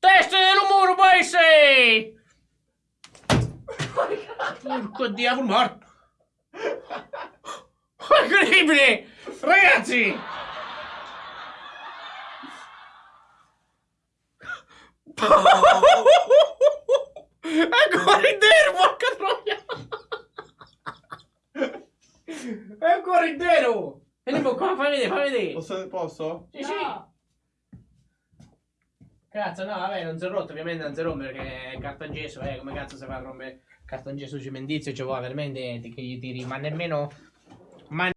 Testa del muro, paese! Porco diavolo morto! Incredibile! Ragazzi! È ancora intero, porca troia! È ancora intero! Veniamo qua, fammi vedere, fammi vedere! Posso? posso? Sì, sì! Cazzo, no, vabbè, non si è rotto, ovviamente non si rompe perché è cartongesso, eh, come cazzo si fa a rompere cartongesso cementizio, ci vuole veramente che gli tiri, ma nemmeno